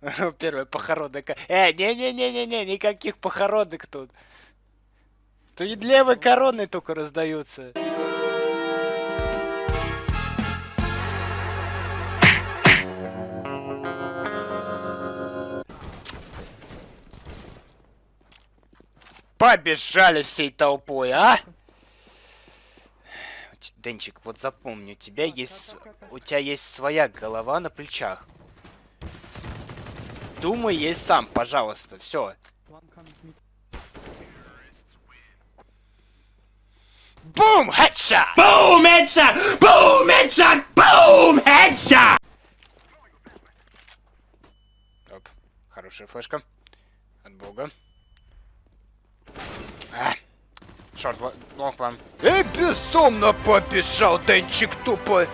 Первая похоронная... Э, не-не-не-не-не, никаких похоронок тут. Тут и левой короны только раздаются. Побежали всей толпой, а? Денчик, вот запомни, у тебя есть... У тебя есть своя голова на плечах. Думай есть сам, пожалуйста, все. Бум! Хедшот! Бум! Хедшот! Бум! Хедшот! Бум! Хедшот! Оп, хорошая флешка. От бога. А. Шорт, лонг вам. Эй, бездомно побежал, Денчик тупо.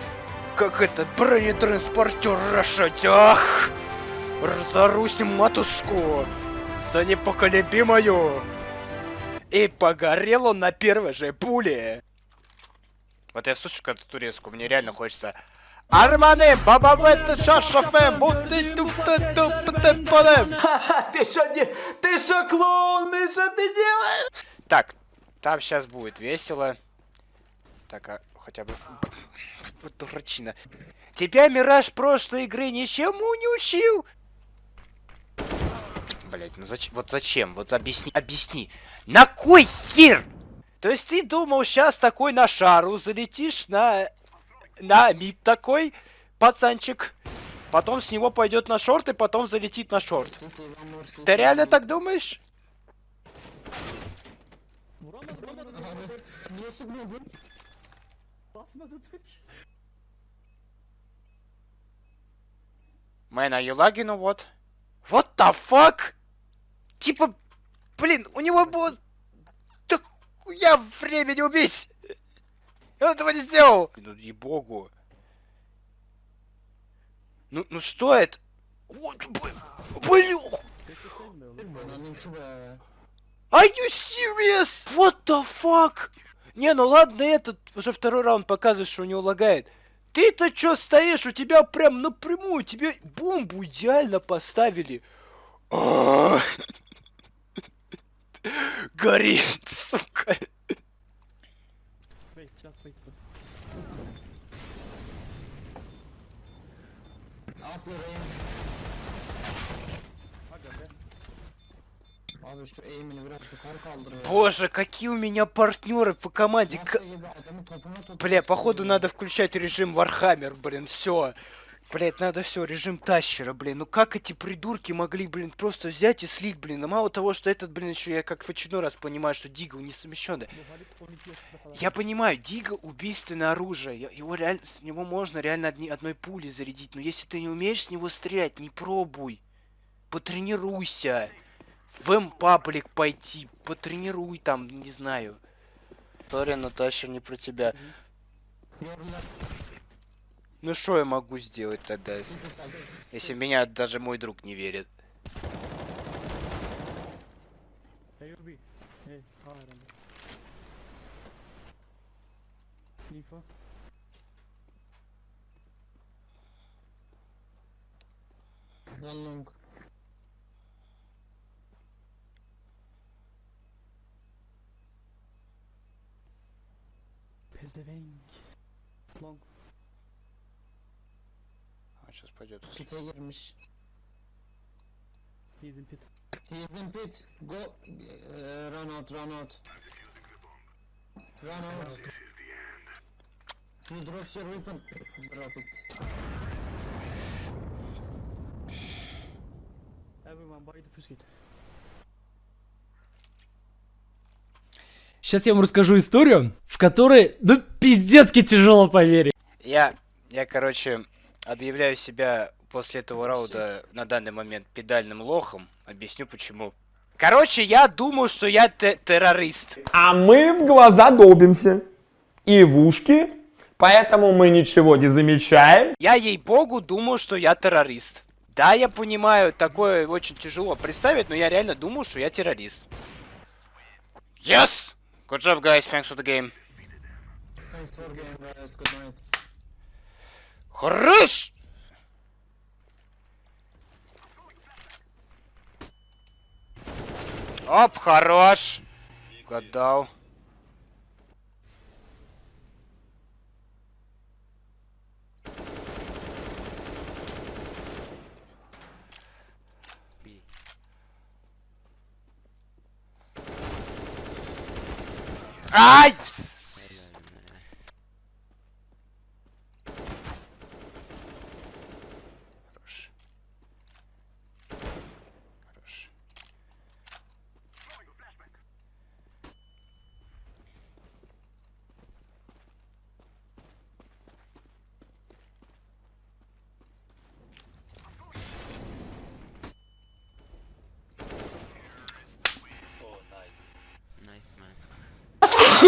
Как этот бронетранспортер рашать, ах! Разорусь матушку за непоколебимую. И погорел он на первой же пуле. Вот я слушаю эту турецкую, мне реально хочется... Армане, бабабете, шашафе, бути тупте тупте подем. Ты что не... Ты что клоун, ты что ты делаешь? Так, там сейчас будет весело. Так, а хотя бы... Вот дурачина. Тебя Мираж прошлой игры ничему не учил? Блять, ну зачем? Вот зачем? Вот объясни, объясни. На кой хер? То есть ты думал, сейчас такой на шару залетишь на... На мид такой, пацанчик. Потом с него пойдет на шорт и потом залетит на шорт. Ты реально так думаешь? You lagging or what? What the fuck? Типа, блин, у него было... Так я времени убить! Я этого не сделал! Ну, и богу. Ну, ну что это? Вот, блин! Are you serious? What the fuck? Не, ну ладно, этот уже второй раунд показывает, что у него лагает. Ты-то чё стоишь? У тебя прям напрямую, тебе бомбу идеально поставили. Горит, сука. Боже, какие у меня партнеры по команде. К... Бля, походу надо включать режим Warhammer, блин, все. Блять, надо все, режим тащера, блин. Ну как эти придурки могли, блин, просто взять и слить, блин. А мало того, что этот, блин, еще я как в очередной раз понимаю, что Deagle не совмещенный. Я понимаю, Дигл убийственное оружие. Его реально, с него можно реально одни, одной пули зарядить. Но если ты не умеешь с него стрелять, не пробуй. Потренируйся в М-паблик пойти, потренируй там, не знаю. Сори, Наташа, не про тебя. Ну что я могу сделать тогда, если меня даже мой друг не верит? Long. А, сейчас пойдет. Pit'e girmiş. He's in pit. He's in pit. Go. Uh, run out, run out. Run out. You drop your weapon. Drop it. Everyone buy the first kit. Сейчас я вам расскажу историю, в которой, ну, пиздецки тяжело поверить. Я, я, короче, объявляю себя после этого раунда на данный момент педальным лохом. Объясню почему. Короче, я думаю, что я те террорист. А мы в глаза долбимся. И в ушки. Поэтому мы ничего не замечаем. Я, ей-богу, думаю, что я террорист. Да, я понимаю, такое очень тяжело представить, но я реально думаю, что я террорист. Yes! Good job, guys. Thanks for the game. Thanks for game, guys. Good night. Хорош! Оп, хорош. Угадал. Ай!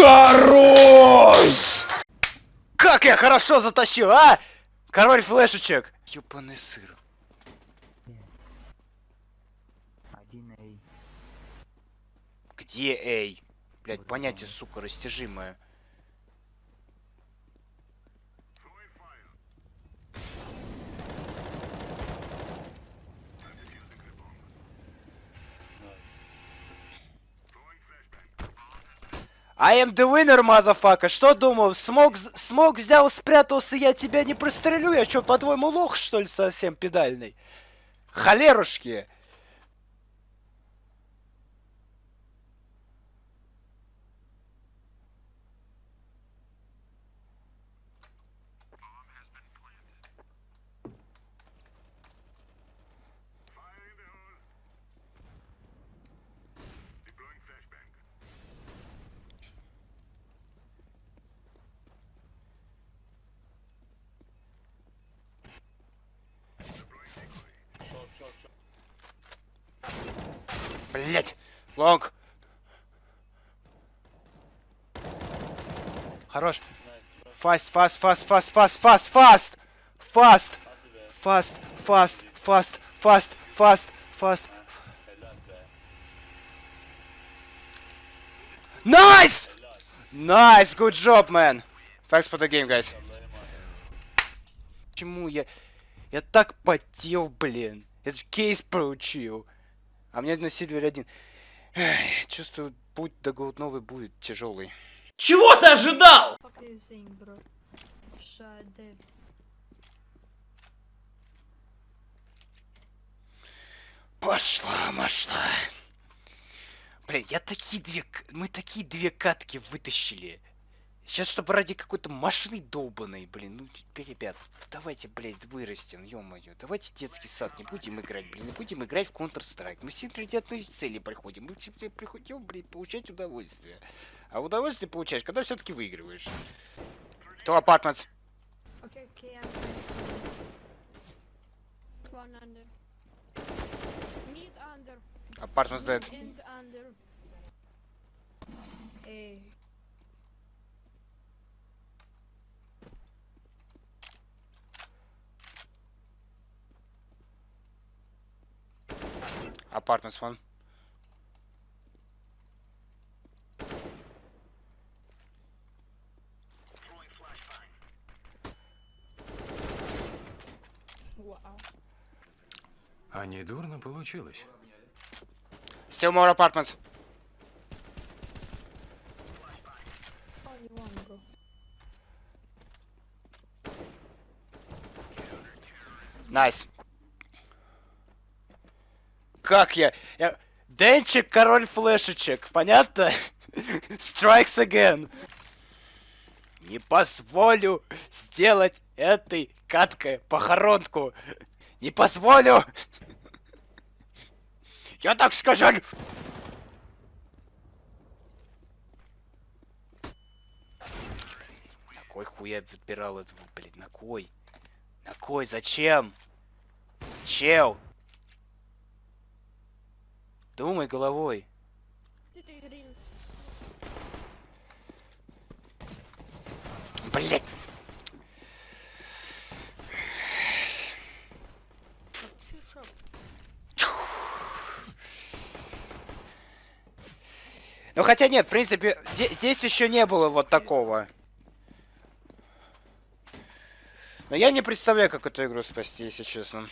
Хорош! Как я хорошо затащил, а? Король флешечек. Ёбаный сыр. Где эй? Блять, понятие, сука, растяжимое. I am the winner, motherfucker. Что думал? Смог, смог взял, спрятался, я тебя не пристрелю. Я что, по-твоему, лох, что ли, совсем педальный? Холерушки. Блять. Long. Хорош. Fast, fast, fast, fast, fast, fast, fast. Fast. Fast, fast, fast, fast, fast, fast. Nice! Nice, good job, man. Thanks for the game, guys. Почему я... Я так потел, блин. Я же кейс получил. А мне на Сильвере один. Эх, чувствую, путь до голодновой будет тяжелый. Чего ты ожидал? Пошла, пошла. Блин, я такие две... Мы такие две катки вытащили. Сейчас, чтобы ради какой-то машины долбанной, блин, ну, т- ребят, давайте, блядь, вырастем, ё-моё. Давайте детский сад не будем играть, блин, не будем играть в Counter-Strike. Мы все ради одной цели приходим. Мы все приходим, блин, получать удовольствие. А удовольствие получаешь, когда все-таки выигрываешь. То апартментс. Okay. Апартментс dead. Эй, Apartments one. А не дурно получилось. Still more apartments. Nice. Как я? я... Денчик, король флешечек, понятно? Strikes again. Не позволю сделать этой каткой похоронку. Не позволю. Я так скажу. На кой хуй я отбирал этого, блядь, на кой? На кой? Зачем? Чел! Думай головой. Блять! Ну хотя нет, в принципе, зде- здесь еще не было вот такого. Но я не представляю, как эту игру спасти, если честно.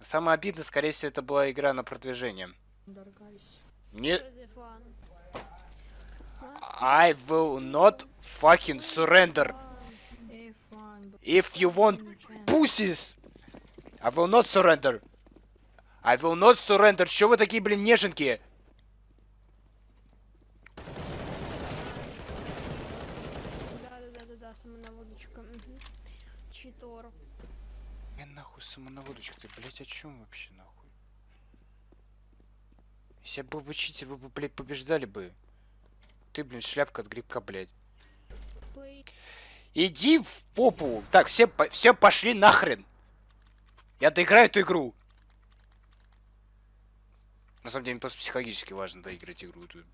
Самое обидное, скорее всего, это была игра на продвижение. Under, guys. Не... the fun. I will not fucking surrender. If you want pussies, I will not surrender. I will not surrender. Чё вы такие, блин, неженки? Да-да-да-да-да, самонаводочка. Мгм. Читор. Я нахуй самонаводочка, ты, блядь, о чем вообще, нахуй? Если бы читер, вы бы, блядь, побеждали бы. Ты, блин, шляпка от грибка, блядь. Иди в попу. Так, все, по- все пошли нахрен. Я доиграю эту игру. На самом деле, просто психологически важно доиграть игру. эту.